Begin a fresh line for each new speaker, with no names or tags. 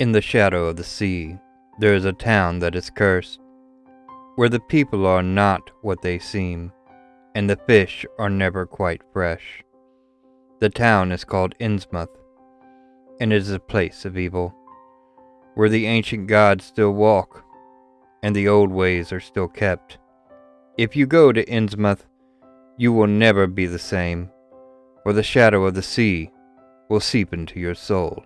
In the shadow of the sea, there is a town that is cursed, where the people are not what they seem, and the fish are never quite fresh. The town is called Innsmouth, and it is a place of evil, where the ancient gods still walk, and the old ways are still kept. If you go to Innsmouth, you will never be the same, for the shadow of the sea will seep into your soul.